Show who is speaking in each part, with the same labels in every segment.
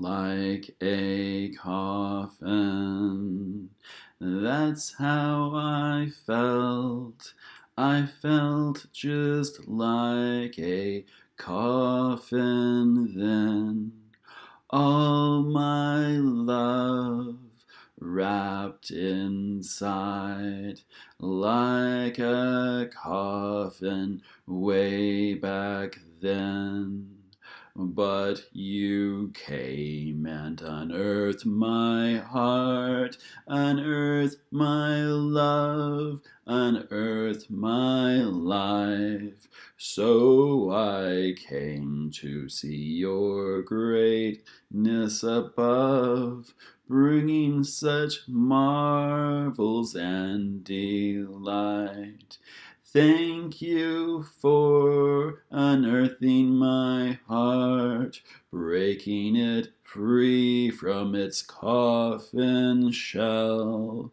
Speaker 1: like a coffin. That's how I felt. I felt just like a coffin then. All my love wrapped inside like a coffin way back then. But you came and unearthed my heart, unearthed my love, unearthed my life. So I came to see your greatness above, bringing such marvels and delight. Thank you for unearthing my heart, breaking it free from its coffin shell.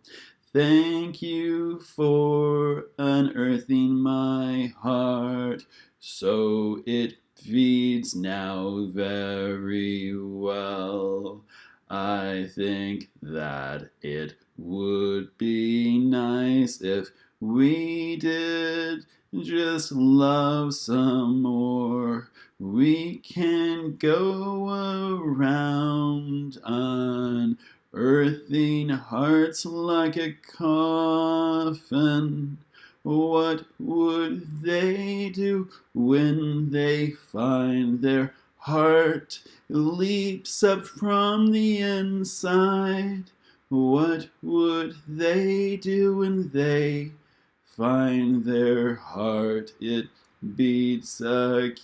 Speaker 1: Thank you for unearthing my heart, so it feeds now very well. I think that it would be nice if we did just love some more. We can go around unearthing hearts like a coffin. What would they do when they find their heart leaps up from the inside? What would they do when they find their heart it beats again.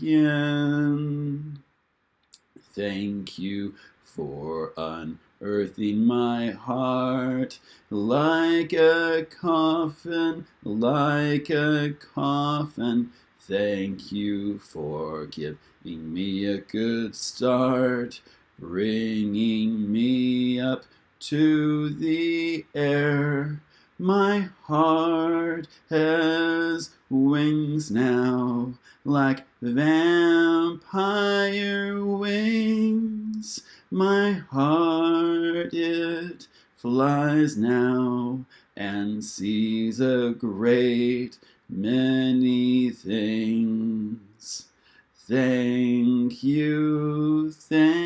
Speaker 1: Thank you for unearthing my heart like a coffin, like a coffin. Thank you for giving me a good start, bringing me up to the air. My heart has wings now, like vampire wings. My heart, it flies now and sees a great many things. Thank you, thank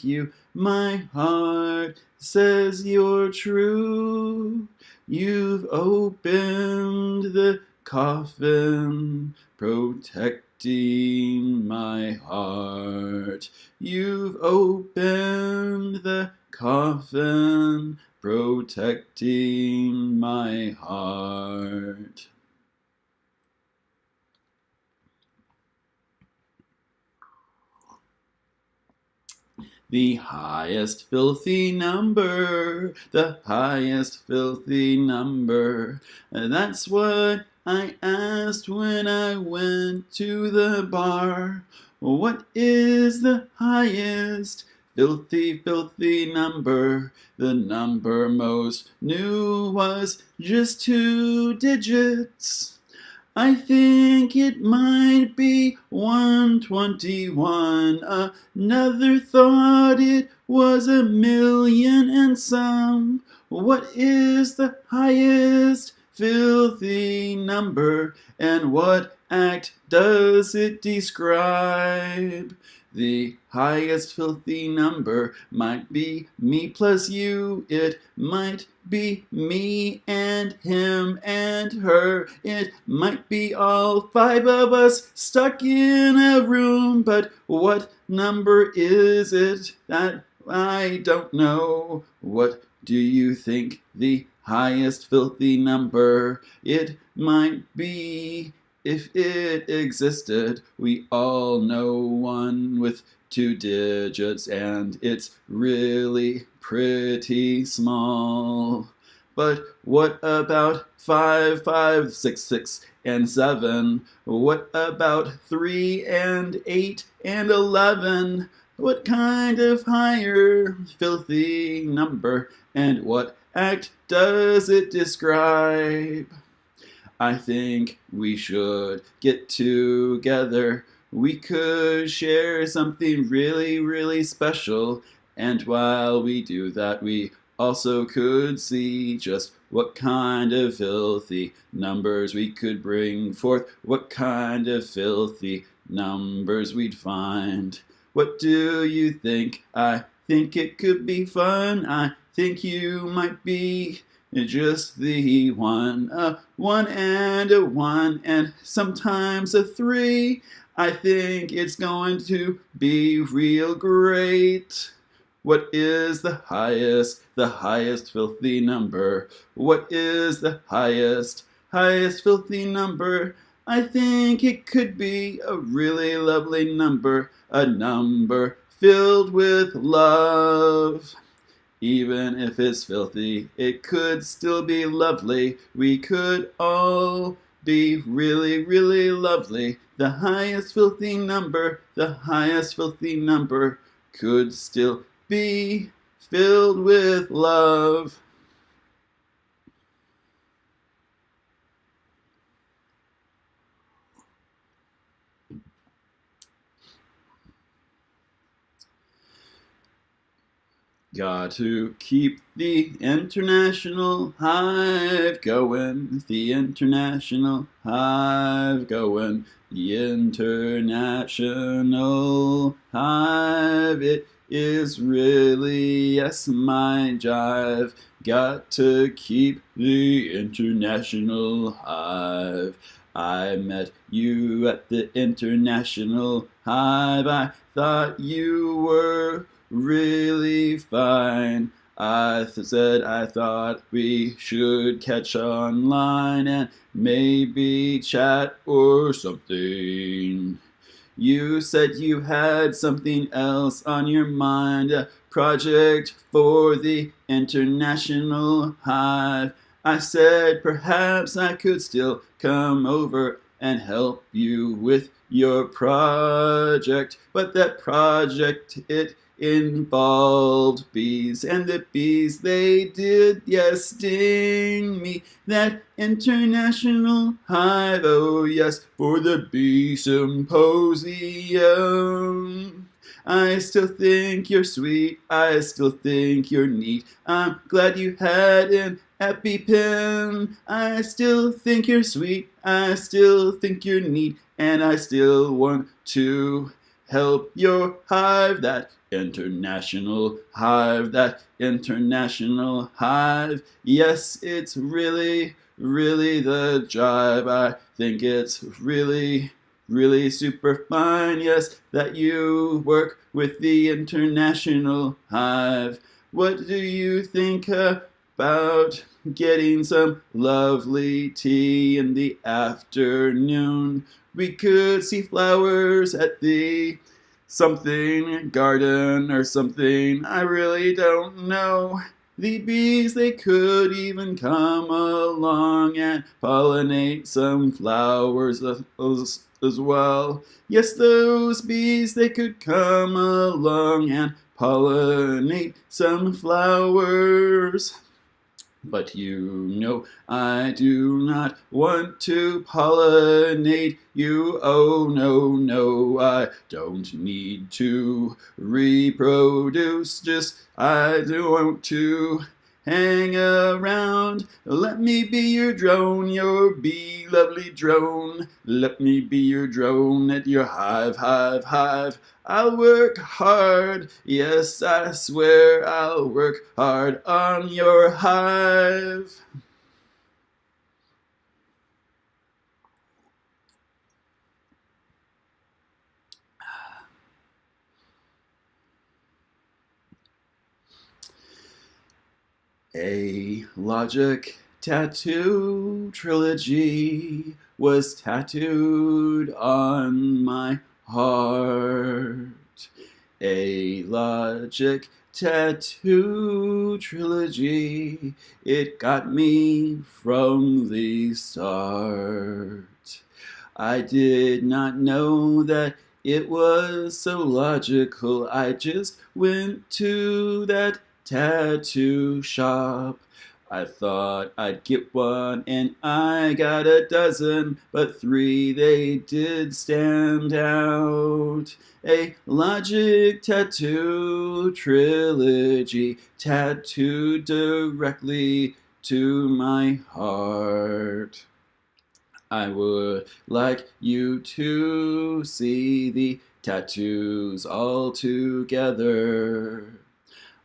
Speaker 1: you, my heart says you're true. You've opened the coffin, protecting my heart. You've opened the coffin, protecting my heart. The highest filthy number, the highest filthy number. Uh, that's what I asked when I went to the bar. What is the highest filthy, filthy number? The number most knew was just two digits. I think it might be 121. Another thought it was a million and some. What is the highest filthy number and what act does it describe? The highest filthy number might be me plus you. It might be me and him and her. It might be all five of us stuck in a room. But what number is it that I don't know? What do you think the highest filthy number it might be? If it existed, we all know one with two digits and it's really pretty small. But what about five, five, six, six, and seven? What about three and eight and eleven? What kind of higher filthy number and what act does it describe? I think we should get together we could share something really, really special. And while we do that, we also could see just what kind of filthy numbers we could bring forth, what kind of filthy numbers we'd find. What do you think? I think it could be fun. I think you might be just the one, a one and a one, and sometimes a three. I think it's going to be real great. What is the highest, the highest filthy number? What is the highest, highest filthy number? I think it could be a really lovely number, a number filled with love. Even if it's filthy, it could still be lovely. We could all be really, really lovely. The highest filthy number, the highest filthy number could still be filled with love. Got to keep the international hive going, the international hive going, the international hive. It is really, yes, my jive. Got to keep the international hive. I met you at the international hive. I thought you were really fine. I said I thought we should catch online and maybe chat or something. You said you had something else on your mind, a project for the International Hive. I said perhaps I could still come over and help you with your project, but that project, it involved bees, and the bees they did, yes, sting me. That international hive, oh yes, for the bee symposium. I still think you're sweet, I still think you're neat. I'm glad you had an EpiPen. I still think you're sweet, I still think you're neat, and I still want to help your hive that international hive, that international hive. Yes, it's really, really the jive. I think it's really, really super fine. Yes, that you work with the international hive. What do you think about getting some lovely tea in the afternoon? We could see flowers at the something garden or something. I really don't know. The bees, they could even come along and pollinate some flowers as, well. Yes, those bees, they could come along and pollinate some flowers. But you know I do not want to pollinate you. Oh no, no, I don't need to reproduce. Just I don't want to hang around. Let me be your drone, your bee lovely drone. Let me be your drone at your hive, hive, hive. I'll work hard, yes, I swear I'll work hard on your hive. A logic tattoo trilogy was tattooed on my heart. A logic tattoo trilogy, it got me from the start. I did not know that it was so logical. I just went to that tattoo shop. I thought I'd get one and I got a dozen, but three they did stand out. A logic tattoo trilogy tattooed directly to my heart. I would like you to see the tattoos all together.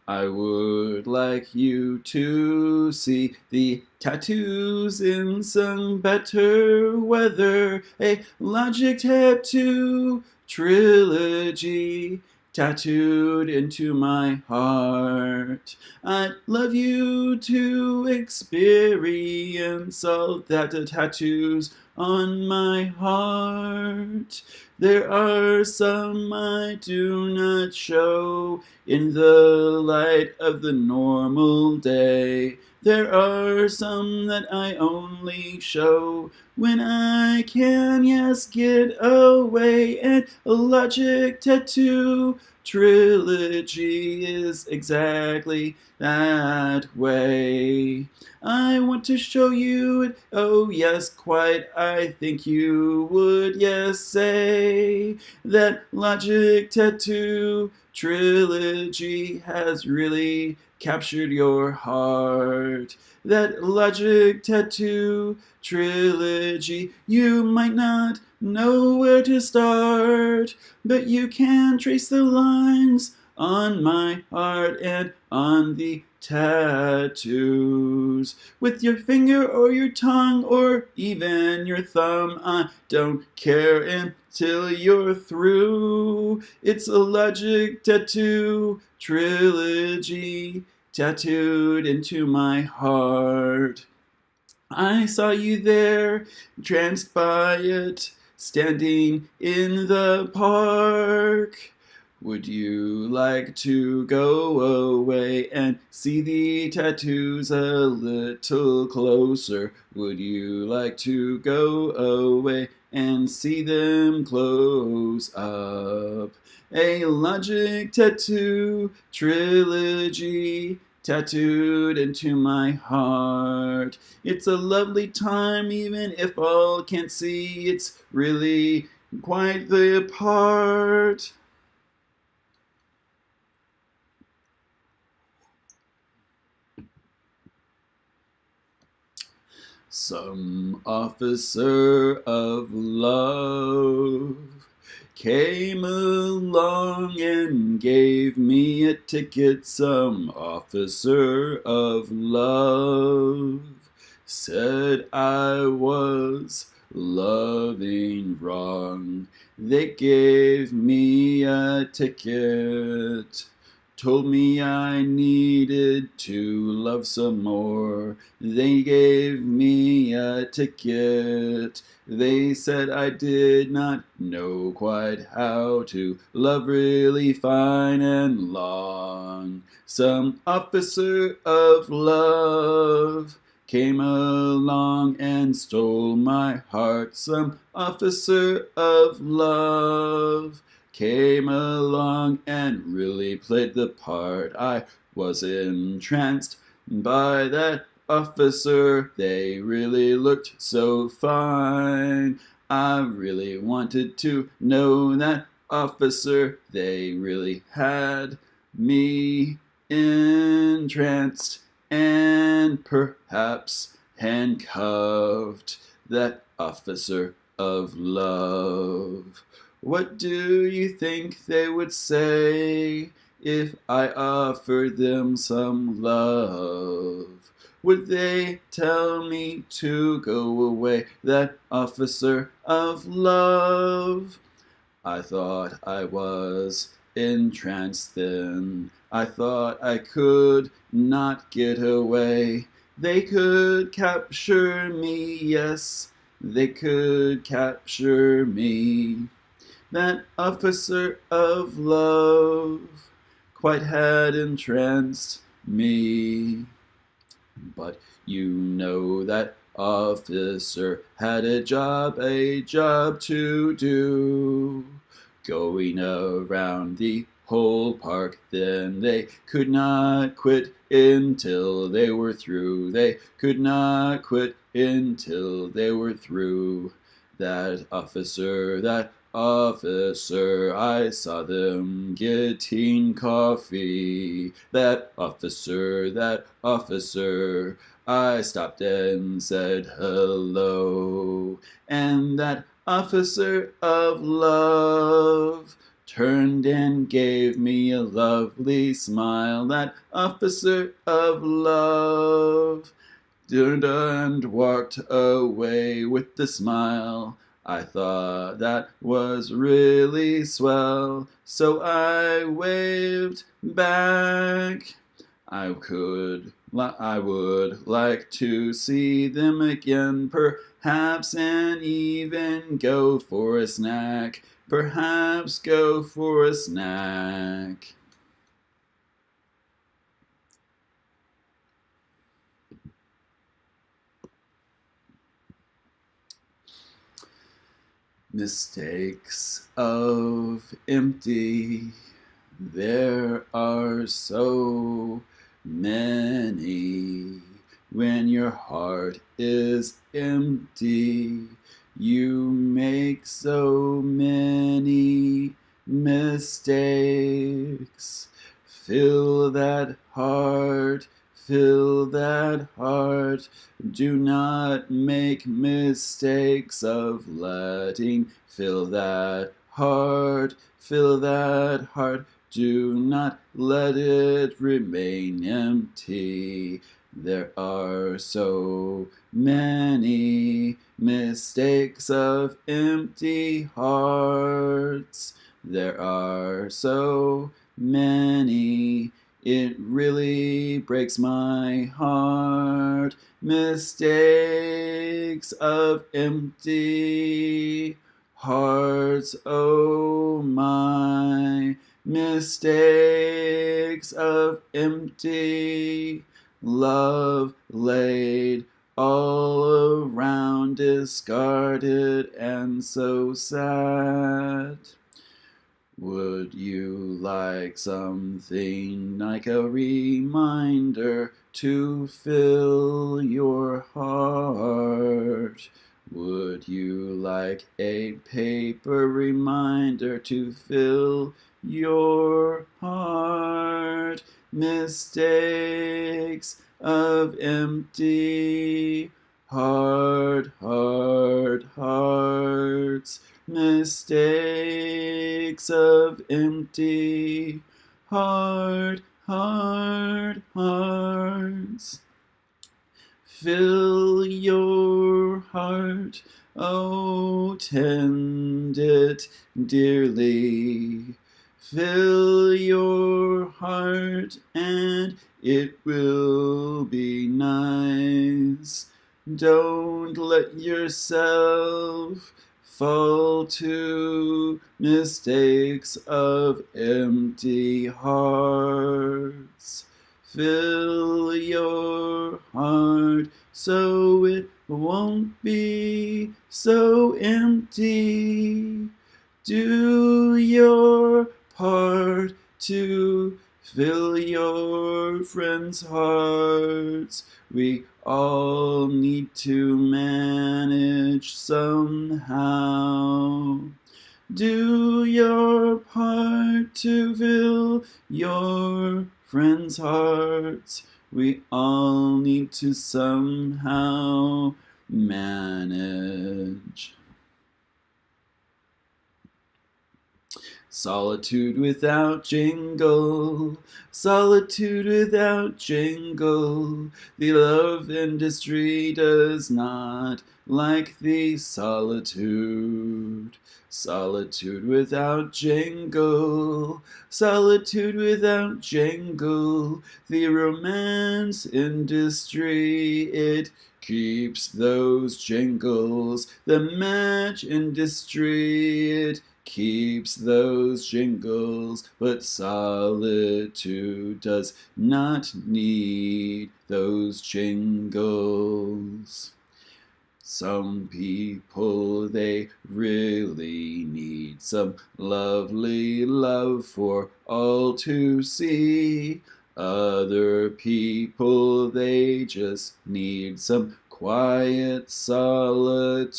Speaker 1: I would like you to see the tattoos in some better weather. A logic tattoo trilogy tattooed into my heart. I'd love you to experience all that the tattoos on my heart. There are some I do not show in the light of the normal day. There are some that I only show when I can, yes, get away. And a logic tattoo trilogy is exactly that way. I want to show you it, oh yes, quite, I think you would, yes, say that Logic Tattoo Trilogy has really captured your heart. That Logic Tattoo Trilogy, you might not know where to start, but you can trace the lines on my heart and on the tattoos. With your finger or your tongue or even your thumb, I don't care until you're through. It's a logic tattoo trilogy tattooed into my heart. I saw you there, tranced by it, standing in the park. Would you like to go away and see the tattoos a little closer? Would you like to go away and see them close up? A logic tattoo trilogy tattooed into my heart. It's a lovely time even if all can't see. It's really quite the part. Some officer of love came along and gave me a ticket. Some officer of love said I was loving wrong. They gave me a ticket told me I needed to love some more. They gave me a ticket. They said I did not know quite how to love really fine and long. Some officer of love came along and stole my heart. Some officer of love came along and really played the part. I was entranced by that officer. They really looked so fine. I really wanted to know that officer. They really had me entranced and perhaps handcuffed. That officer of love. What do you think they would say if I offered them some love? Would they tell me to go away, that officer of love? I thought I was entranced then. I thought I could not get away. They could capture me, yes, they could capture me that officer of love quite had entranced me. But you know that officer had a job, a job to do, going around the whole park. Then they could not quit until they were through. They could not quit until they were through. That officer, that officer, I saw them getting coffee. That officer, that officer, I stopped and said hello. And that officer of love turned and gave me a lovely smile. That officer of love turned and walked away with the smile. I thought that was really swell, so I waved back. I could, I would like to see them again, perhaps, and even go for a snack. Perhaps go for a snack. Mistakes of empty, there are so many. When your heart is empty, you make so many mistakes. Fill that heart Fill that heart. Do not make mistakes of letting. Fill that heart. Fill that heart. Do not let it remain empty. There are so many mistakes of empty hearts. There are so many it really breaks my heart. Mistakes of empty hearts, oh my. Mistakes of empty love laid all around, discarded and so sad. Would you like something like a reminder to fill your heart? Would you like a paper reminder to fill your heart? Mistakes of empty hard, hard hearts mistakes of empty hard, hard hearts. Fill your heart, oh, tend it dearly. Fill your heart and it will be nice. Don't let yourself fall to mistakes of empty hearts. Fill your heart so it won't be so empty. Do your part to fill your friends' hearts. We all need to manage somehow. Do your part to fill your friends' hearts. We all need to somehow manage. Solitude without jingle, solitude without jingle. The love industry does not like the solitude. Solitude without jingle, solitude without jingle. The romance industry, it keeps those jingles. The match industry, it keeps those jingles, but solitude does not need those jingles. Some people they really need some lovely love for all to see. Other people they just need some quiet solitude.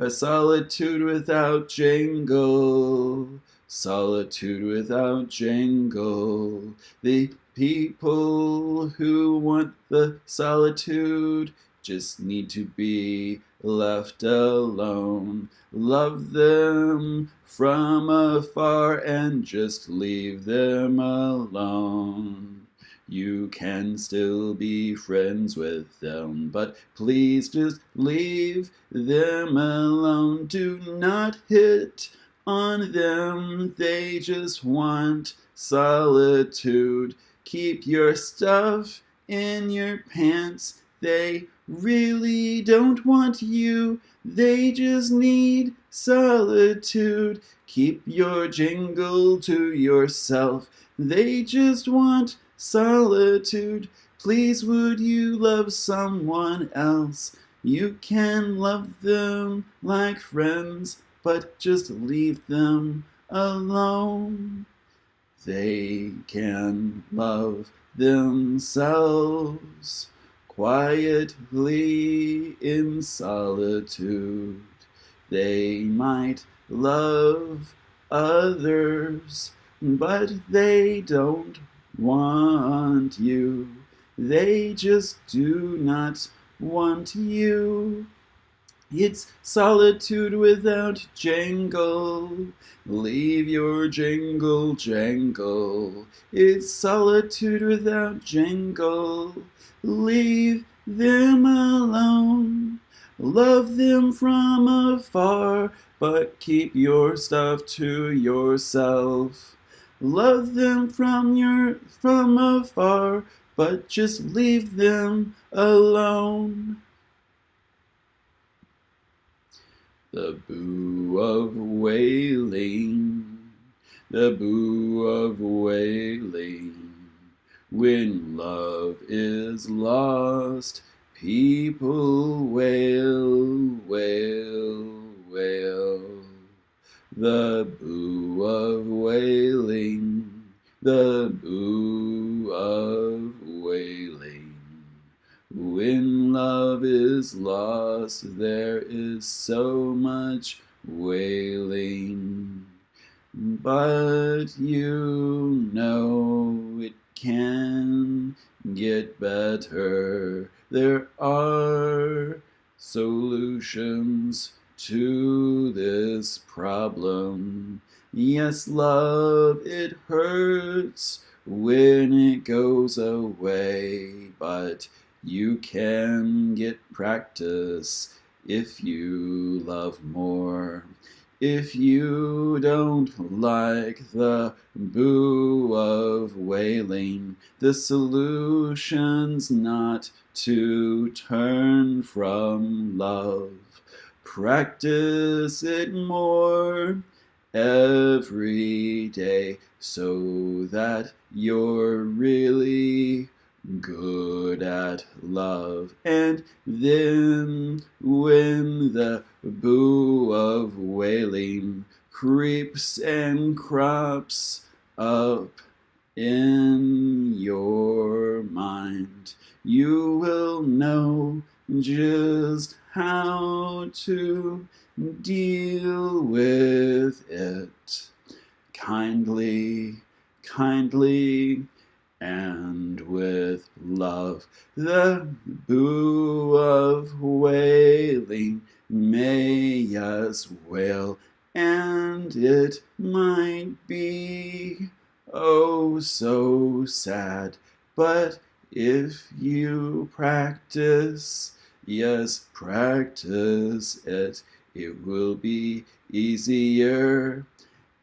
Speaker 1: A solitude without jangle. Solitude without jangle. The people who want the solitude just need to be left alone. Love them from afar and just leave them alone. You can still be friends with them, but please just leave them alone. Do not hit on them, they just want solitude. Keep your stuff in your pants, they really don't want you, they just need solitude. Keep your jingle to yourself, they just want solitude. Please would you love someone else? You can love them like friends, but just leave them alone. They can love themselves quietly in solitude. They might love others, but they don't want you. They just do not want you. It's solitude without jangle. Leave your jingle jangle. It's solitude without jangle. Leave them alone. Love them from afar, but keep your stuff to yourself. Love them from your from afar, but just leave them alone. The boo of wailing, the boo of wailing. When love is lost, people wail, wail, wail. The boo the boo of wailing. When love is lost, there is so much wailing. But you know it can get better. There are solutions to this problem. Yes, love, it hurts when it goes away, but you can get practice if you love more. If you don't like the boo of wailing, the solution's not to turn from love. Practice it more every day so that you're really good at love. And then when the boo of wailing creeps and crops up in your mind, you will know just how to deal with it. Kindly, kindly, and with love. The boo of wailing may as well, and it might be oh so sad, but if you practice, yes, practice it, it will be easier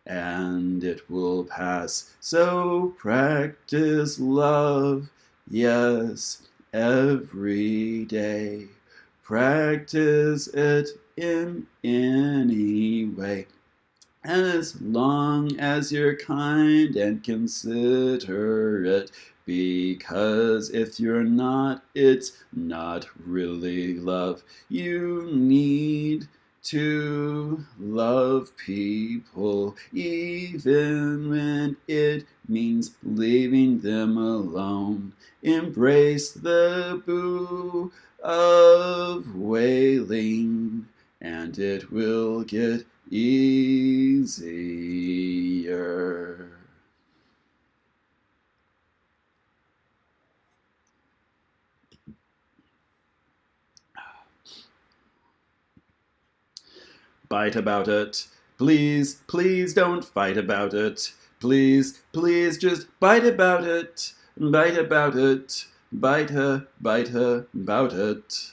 Speaker 1: and it will pass. So practice love, yes, every day. Practice it in any way. As long as you're kind and considerate, Because if you're not, it's not really love. You need to love people, even when it means leaving them alone. Embrace the boo of wailing, and it will get easier. Bite about it. Please, please don't fight about it. Please, please just bite about it. Bite about it. Bite her, bite her about it.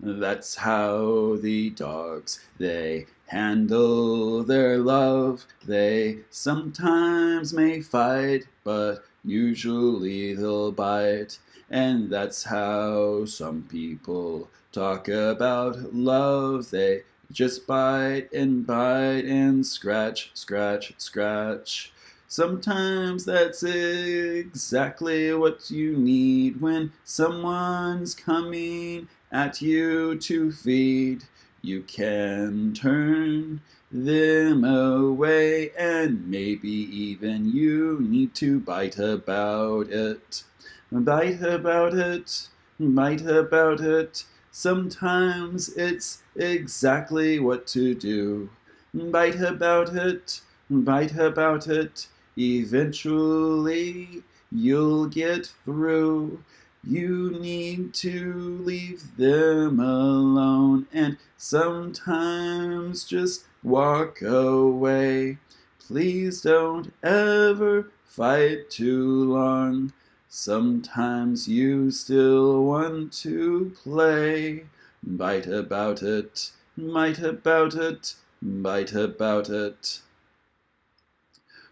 Speaker 1: That's how the dogs, they handle their love. They sometimes may fight, but usually they'll bite. And that's how some people talk about love. They just bite and bite and scratch, scratch, scratch. Sometimes that's exactly what you need when someone's coming at you to feed. You can turn them away and maybe even you need to bite about it. Bite about it, bite about it. Sometimes it's exactly what to do. Bite about it, bite about it. Eventually you'll get through. You need to leave them alone and sometimes just walk away. Please don't ever fight too long. Sometimes you still want to play. Bite about it, bite about it, bite about it.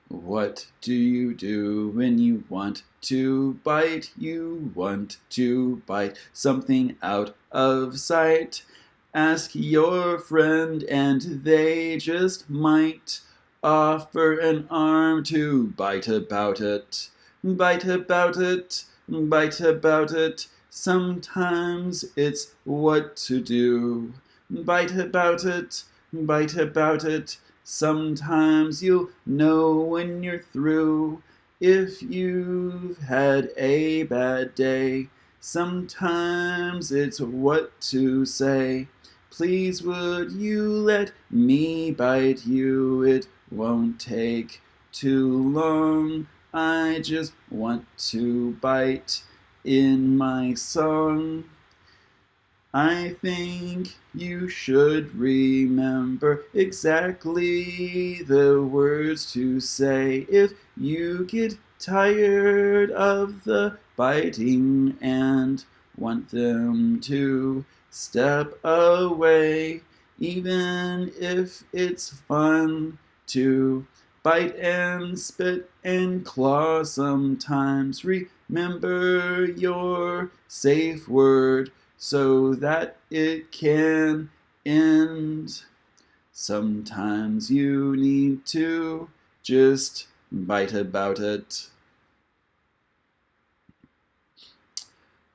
Speaker 1: What do you do when you want to bite? You want to bite something out of sight. Ask your friend and they just might offer an arm to bite about it. Bite about it, bite about it. Sometimes it's what to do. Bite about it, bite about it. Sometimes you'll know when you're through. If you've had a bad day, sometimes it's what to say. Please would you let me bite you? It won't take too long. I just want to bite in my song. I think you should remember exactly the words to say if you get tired of the biting and want them to step away, even if it's fun to bite and spit and claw sometimes. Remember your safe word so that it can end. Sometimes you need to just bite about it.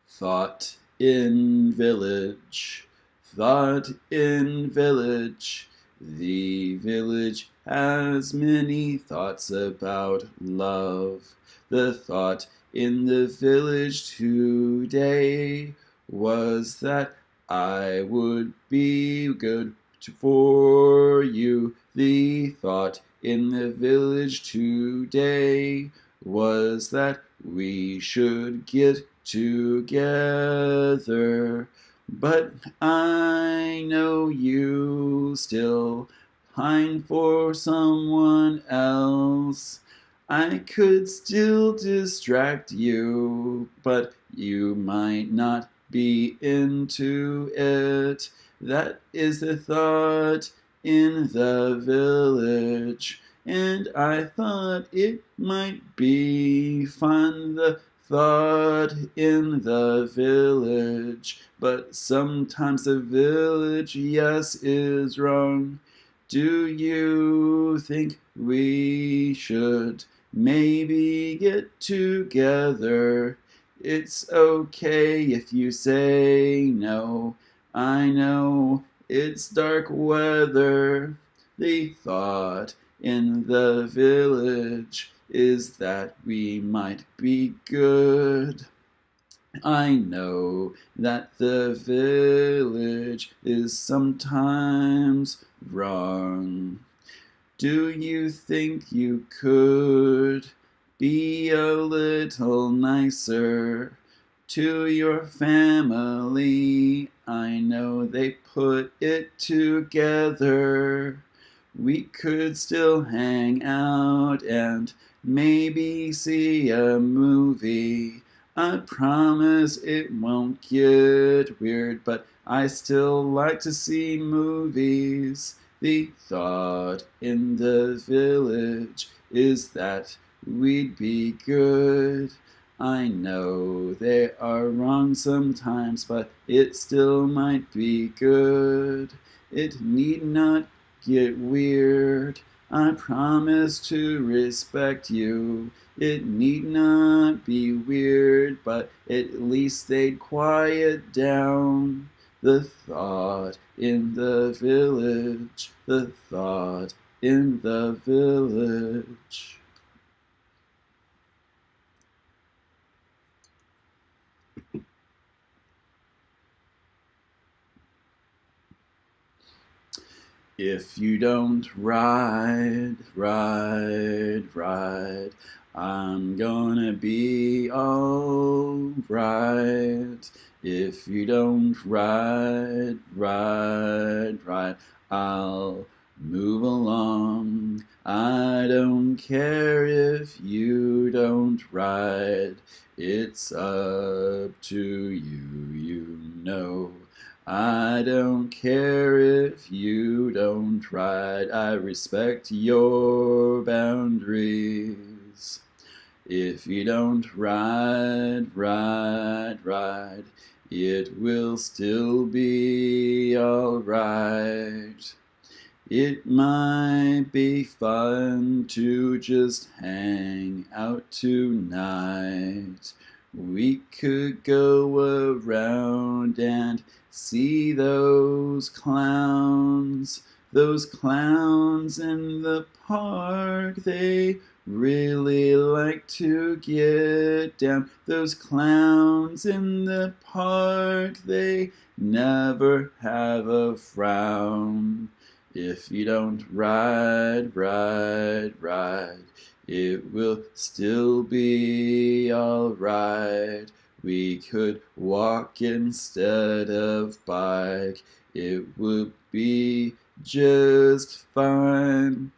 Speaker 1: Thought in village, thought in village, the village has many thoughts about love. The thought in the village today was that I would be good for you. The thought in the village today was that we should get together. But I know you still pine for someone else. I could still distract you, but you might not be into it. That is the thought in the village, and I thought it might be fun. The thought in the village, but sometimes the village, yes, is wrong. Do you think we should maybe get together. It's okay if you say no. I know it's dark weather. The thought in the village is that we might be good. I know that the village is sometimes wrong. Do you think you could be a little nicer to your family? I know they put it together. We could still hang out and maybe see a movie. I promise it won't get weird, but I still like to see movies. The thought in the village is that we'd be good. I know they are wrong sometimes, but it still might be good. It need not get weird. I promise to respect you. It need not be weird, but at least they'd quiet down. The thought in the village, the thought in the village. If you don't ride, ride, ride, I'm gonna be alright. If you don't ride, ride, ride, I'll move along. I don't care if you don't ride, it's up to you, you know. I don't care if you don't ride, I respect your boundaries. If you don't ride, ride, ride, it will still be alright. It might be fun to just hang out tonight. We could go around and see those clowns, those clowns in the park. They really like to get down. Those clowns in the park, they never have a frown. If you don't ride, ride, ride, it will still be alright. We could walk instead of bike. It would be just fine.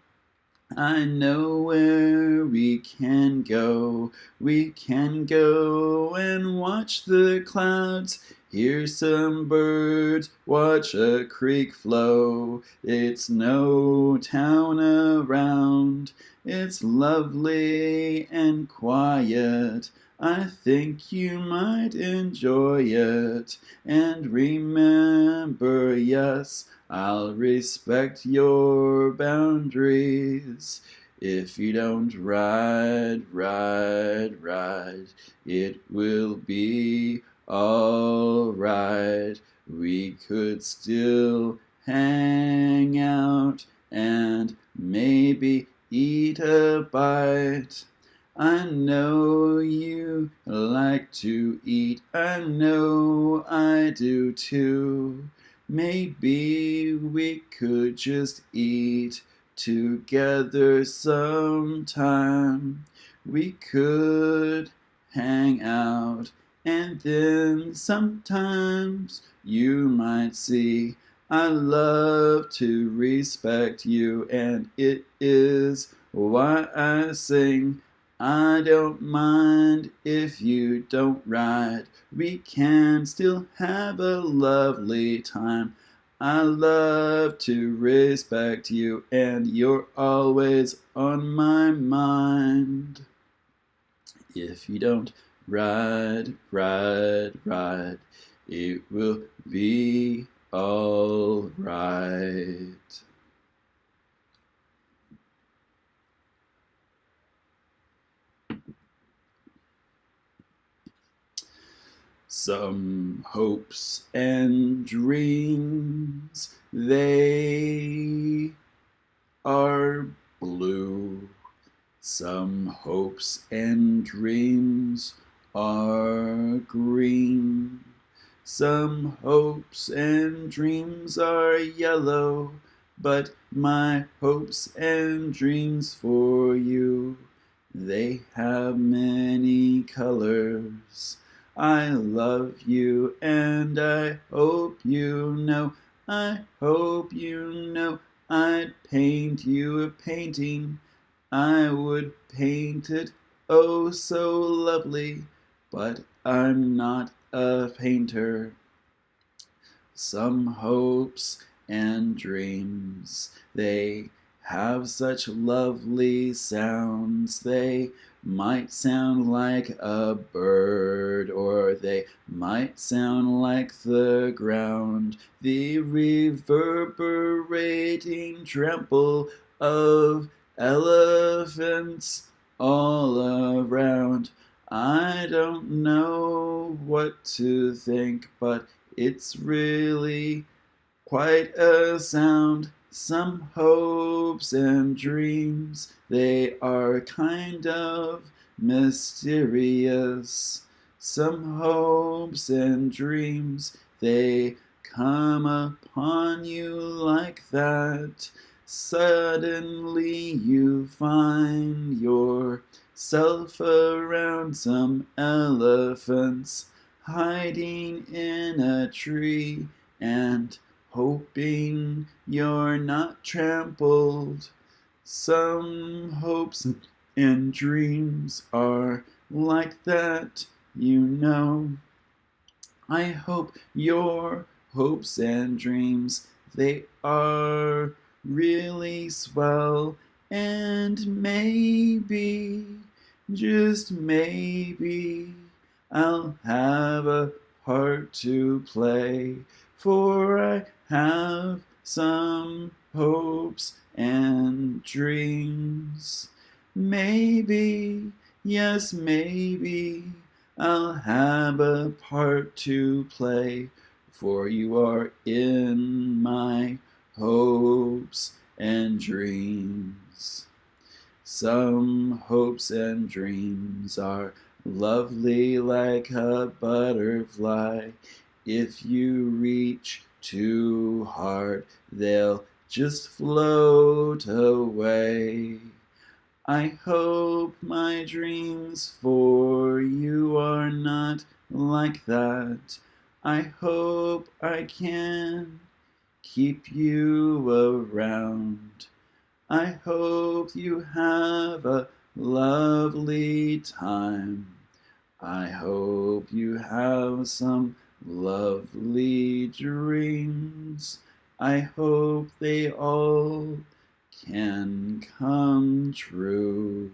Speaker 1: I know where we can go. We can go and watch the clouds. Hear some birds, watch a creek flow. It's no town around. It's lovely and quiet. I think you might enjoy it. And remember, yes, I'll respect your boundaries. If you don't ride, ride, ride, it will be alright. We could still hang out and maybe eat a bite. I know you like to eat, I know I do too. Maybe we could just eat together sometime. We could hang out and then sometimes you might see I love to respect you and it is why I sing I don't mind if you don't ride. We can still have a lovely time. I love to respect you and you're always on my mind. If you don't ride, ride, ride, it will be all Some hopes and dreams, they are blue. Some hopes and dreams are green. Some hopes and dreams are yellow, but my hopes and dreams for you, they have many colors. I love you and I hope you know, I hope you know, I'd paint you a painting. I would paint it oh so lovely, but I'm not a painter. Some hopes and dreams, they have such lovely sounds. They might sound like a bird, or they might sound like the ground, the reverberating trample of elephants all around. I don't know what to think, but it's really quite a sound. Some hopes and dreams, they are kind of mysterious. Some hopes and dreams, they come upon you like that. Suddenly you find yourself around some elephants hiding in a tree and hoping you're not trampled. Some hopes and dreams are like that, you know. I hope your hopes and dreams, they are really swell and maybe, just maybe, I'll have a part to play, for I have some hopes and dreams. Maybe, yes, maybe, I'll have a part to play, for you are in my hopes and dreams. Some hopes and dreams are lovely like a butterfly. If you reach too hard, they'll just float away. I hope my dreams for you are not like that. I hope I can keep you around. I hope you have a lovely time. I hope you have some lovely dreams. I hope they all can come true.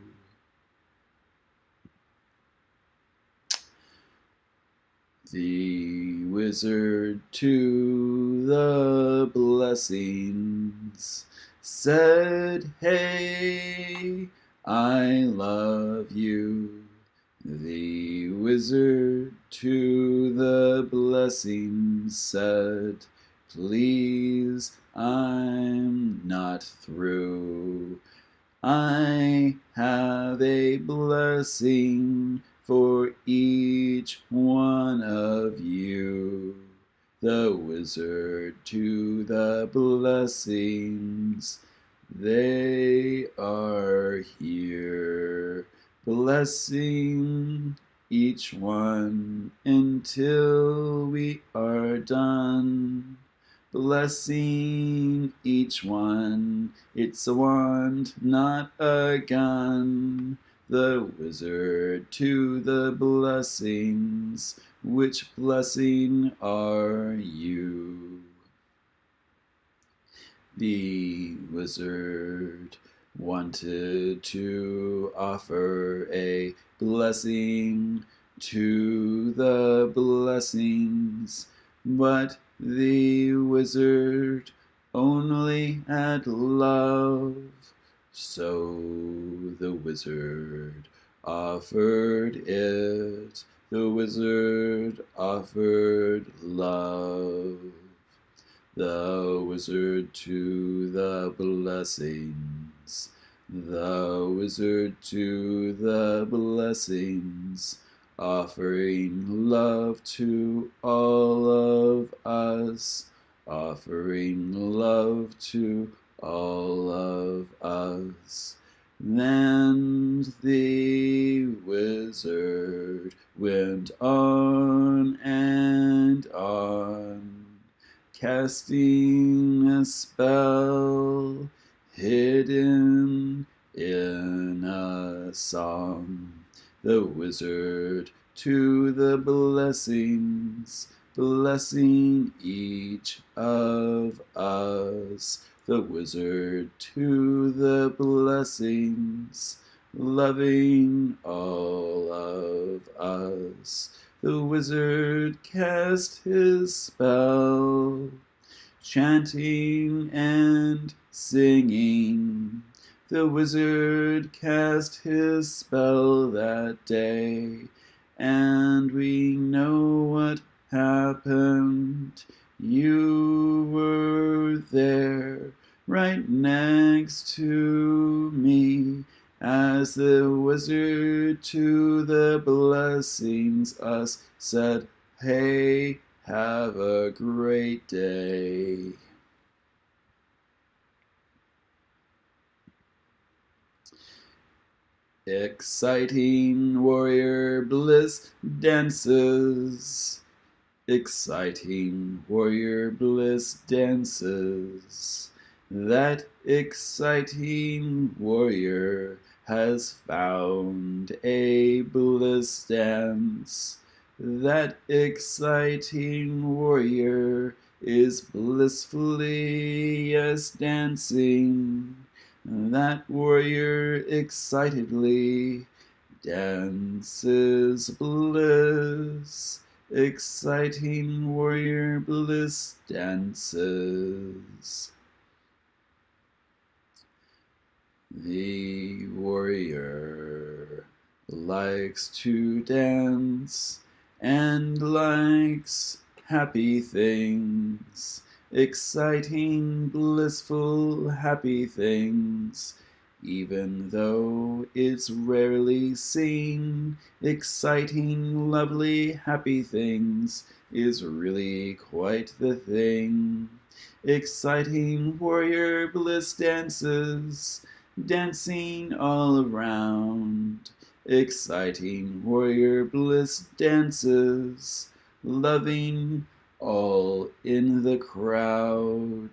Speaker 1: The wizard to the blessings said, Hey, I love you. The wizard to the blessings said, Please, I'm not through. I have a blessing for each one of you. The wizard to the blessings, they are. Blessing each one until we are done. Blessing each one, it's a wand, not a gun the wizard to the blessings. Which blessing are you? The wizard wanted to offer a blessing to the blessings, but the wizard only had love so the wizard offered it the wizard offered love. The wizard to the blessings. The wizard to the blessings. Offering love to all of us. Offering love to all of us. Then the wizard went on and on, casting a spell hidden in a song. The wizard to the blessings, blessing each of us the wizard to the blessings, loving all of us. The wizard cast his spell, chanting and singing. The wizard cast his spell that day, and we know what happened. You were there right next to me as the wizard to the blessings us said, Hey, have a great day. Exciting warrior bliss dances exciting warrior bliss dances. That exciting warrior has found a bliss dance. That exciting warrior is blissfully yes dancing. That warrior excitedly dances bliss exciting warrior bliss dances. The warrior likes to dance and likes happy things, exciting, blissful, happy things even though it's rarely seen. Exciting, lovely, happy things is really quite the thing. Exciting warrior bliss dances, dancing all around. Exciting warrior bliss dances, loving all in the crowd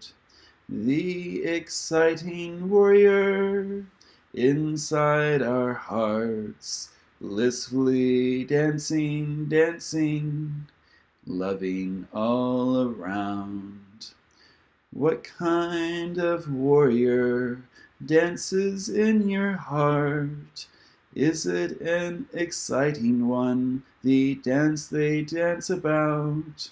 Speaker 1: the exciting warrior inside our hearts, blissfully dancing, dancing, loving all around. What kind of warrior dances in your heart? Is it an exciting one, the dance they dance about?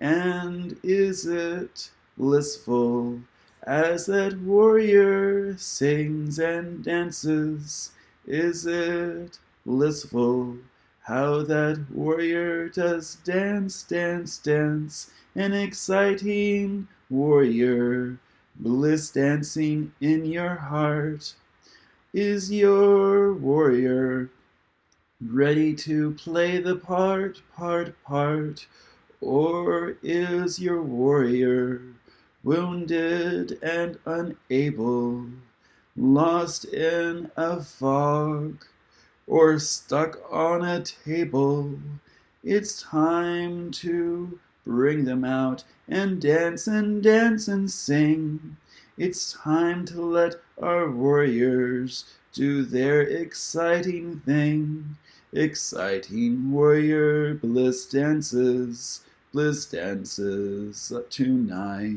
Speaker 1: And is it blissful as that warrior sings and dances. Is it blissful how that warrior does dance, dance, dance, an exciting warrior, bliss dancing in your heart? Is your warrior ready to play the part, part, part? Or is your warrior wounded and unable, lost in a fog, or stuck on a table, it's time to bring them out and dance and dance and sing. It's time to let our warriors do their exciting thing. Exciting warrior bliss dances bliss dances tonight.